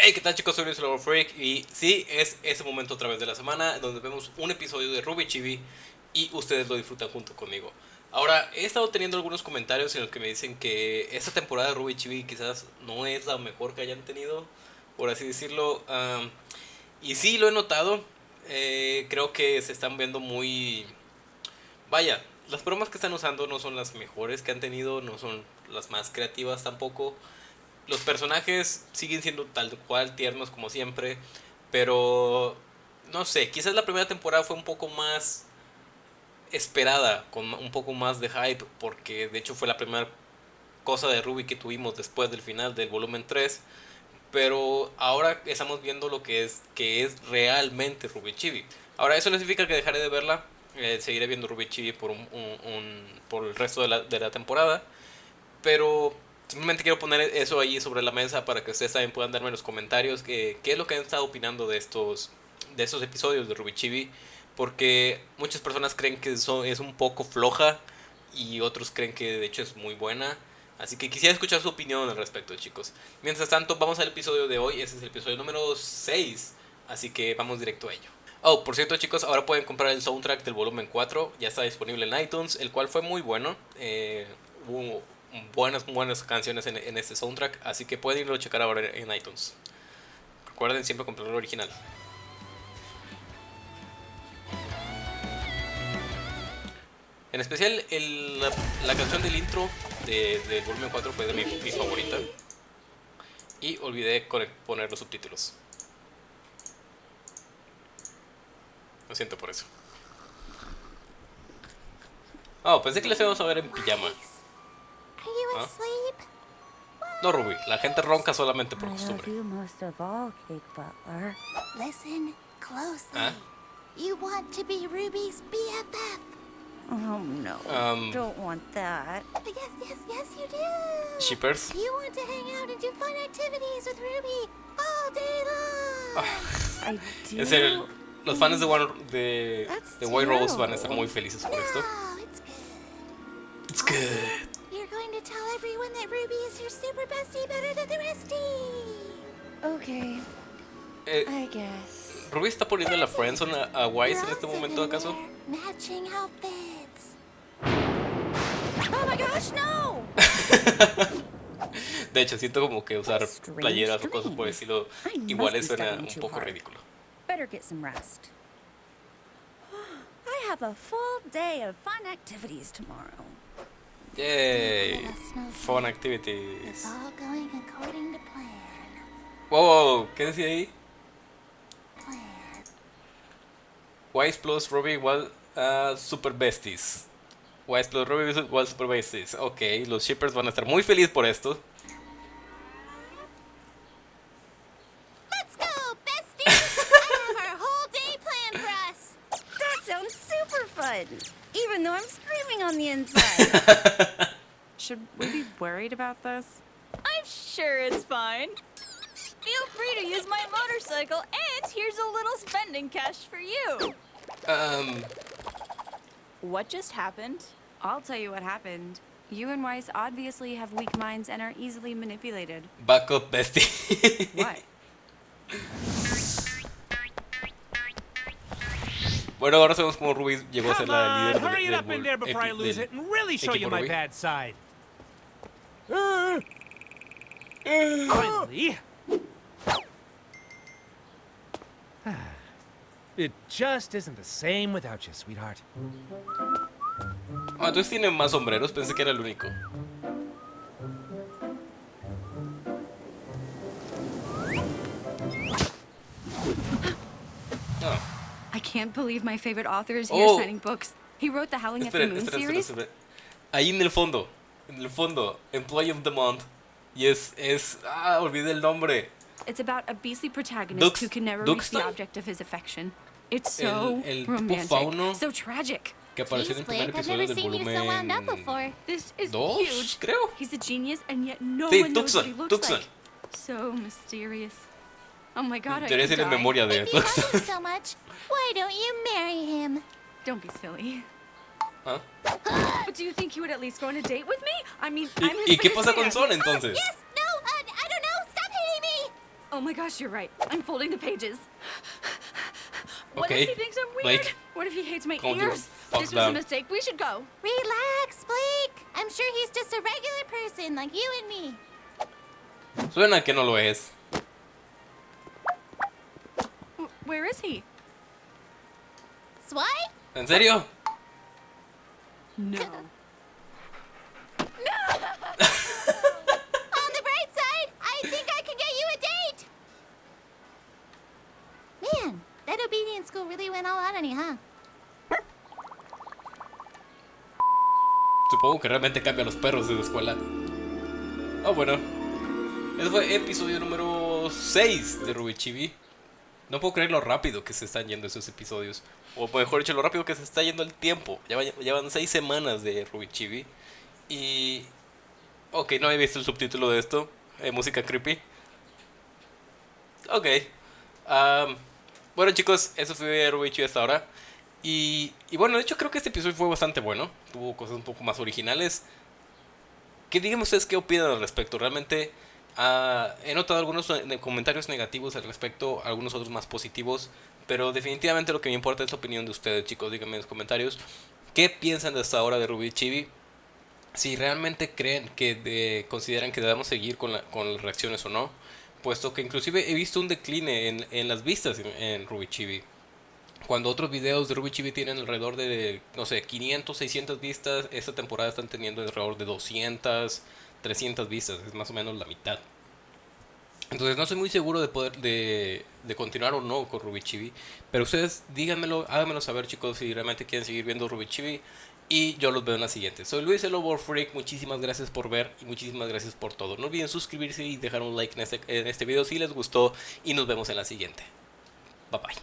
Hey, ¿qué tal chicos? Soy Luis Lord Freak y sí, es ese momento otra vez de la semana donde vemos un episodio de Ruby Chibi y ustedes lo disfrutan junto conmigo. Ahora, he estado teniendo algunos comentarios en los que me dicen que esta temporada de Ruby Chibi quizás no es la mejor que hayan tenido, por así decirlo. Y sí, lo he notado. Eh, creo que se están viendo muy... Vaya, las bromas que están usando no son las mejores que han tenido, no son las más creativas tampoco. Los personajes siguen siendo tal cual tiernos como siempre, pero no sé, quizás la primera temporada fue un poco más esperada, con un poco más de hype, porque de hecho fue la primera cosa de Ruby que tuvimos después del final del volumen 3. Pero ahora estamos viendo lo que es, que es realmente Ruby Chibi. Ahora, eso no significa que dejaré de verla. Eh, seguiré viendo Ruby Chibi por, por el resto de la, de la temporada. Pero Simplemente quiero poner eso ahí sobre la mesa para que ustedes también puedan darme en los comentarios qué, qué es lo que han estado opinando de estos, de estos episodios de Ruby Chibi. Porque muchas personas creen que eso es un poco floja y otros creen que de hecho es muy buena. Así que quisiera escuchar su opinión al respecto, chicos. Mientras tanto, vamos al episodio de hoy. Ese es el episodio número 6. Así que vamos directo a ello. Oh, por cierto, chicos, ahora pueden comprar el soundtrack del volumen 4. Ya está disponible en iTunes, el cual fue muy bueno. Eh, hubo buenas, buenas canciones en, en, este soundtrack, así que pueden irlo a checar ahora en iTunes. Recuerden siempre comprar el original. En especial el, la, canción del intro de, de volumen 4 fue de mi, mi favorita. Y olvidé poner los subtítulos. Lo siento por eso. Oh, pensé que les íbamos a ver en pijama. No, Ruby, la gente ronca solamente por costumbre. ¿Ah? You want to be Ruby's BFF. Oh no, Um, don't want that. Yes, yes, yes, you do. Shippers. You want to hang out and do fun activities with Ruby all day long. I do. en serio, los fans de, One, de, That's de White Rose van a estar muy felices por esto. No, it's good. It's good. Everyone that Ruby is your super bestie better than the restie. Okay, Eh, I guess. ¿Ruby está poniendo la friendzone a, a Wise en este momento acaso? Matching outfits. Oh my gosh, no! De hecho, siento como que usar playeras o cosas por el estilo iguales suena un poco ridículo. Better get some rest. I have a full day of fun activities tomorrow. Yay! Fun activities. It's all going according to plan. Wow, wow, ¿qué decía ahí? Plan. Wise plus Ruby igual a Super Besties. Wise plus Ruby igual Super Besties. Ok, los shippers van a estar muy felices por esto. Let's go, bestie! I have our whole day planned for us. That sounds super fun! Even though I'm screaming on the inside. Should we be worried about this? I'm sure it's fine. Feel free to use my motorcycle, and here's a little spending cash for you. Um, What just happened? I'll tell you what happened. You and Weiss obviously have weak minds and are easily manipulated. Buck up, bestie. What? bueno, ahora sabemos cómo Ruby llegó a ser la líder del, hurry it del up in bol- there before I equi- lose del- it and really show you equipo my Ruby. bad side. Finally. It just isn't the same without you, sweetheart. Ah, entonces tiene más sombreros, pensé que era el único. I can't believe my favorite author is Oh. here signing books. He wrote the Howling at the Esperen, Moon esperen, esperen, series. esperen. Ahí en el fondo, en el fondo, Employee of the Month. Y es, es, ah, olvidé el nombre. It's about a beastly protagonist Dux- who can never reach the object of his affection. It's so El- el tipo romantic, fauno. so tragic. Que apareció en el primer episodio del so. This is Dos, huge. creo. He's a genius, and yet no Sí, one knows what he looks Tucson. like. So mysterious. Oh my god, I Debería could ser en memoria de If you love him so much, why don't you marry him? Don't be silly. ¿Ah? But do you think he would at least go on a date with me? I mean, ¿Y, I'm his y qué pasa con fan. Son entonces? Yes, no, uh, I don't know. Stop hitting me. Oh my gosh, you're right. I'm folding the pages. What Okay, if he thinks I'm weird? Blake. What if he hates my Calm ears? This was down. a mistake. We should go. Relax, Blake. I'm sure he's just a regular person like you and me. Suena que no lo es. Where is he? ¿En serio? No. On the bright side, I think I can get you a date. Man, that obedience school really went all out on you, huh? Supongo que realmente cambia a los perros de la escuela. Ah, bueno. Ese fue episodio número 6 de Ruby Chibi. No puedo creer lo rápido que se están yendo esos episodios. O mejor dicho, lo rápido que se está yendo el tiempo. Llevan 6 semanas de Ruby Chibi. Y... Ok, no he visto el subtítulo de esto. Eh, música creepy. Ok. Am, bueno chicos, eso fue Ruby Chibi hasta ahora. Y, y bueno, de hecho creo que este episodio fue bastante bueno. Tuvo cosas un poco más originales. Que díganme ustedes qué opinan al respecto. Realmente ah, he notado algunos eh, comentarios negativos al respecto, algunos otros más positivos. Pero definitivamente lo que me importa es la opinión de ustedes, chicos. Díganme en los comentarios qué piensan de esta hora de Ruby Chibi. Si realmente creen que de- consideran que debemos seguir con, la- con las reacciones o no. Puesto que inclusive he visto un decline en, en las vistas en, en Ruby Chibi. Cuando otros videos de Ruby Chibi tienen alrededor de, no sé, 500, 600 vistas, esta temporada están teniendo alrededor de 200, 300 vistas, es más o menos la mitad. Entonces no soy muy seguro de poder de, de continuar o no con Ruby Chibi, pero ustedes díganmelo, háganmelo saber chicos si realmente quieren seguir viendo Ruby Chibi y yo los veo en la siguiente. Soy Luis el Freak, muchísimas gracias por ver y muchísimas gracias por todo. No olviden suscribirse y dejar un like en este, en este video si les gustó y nos vemos en la siguiente. Bye bye.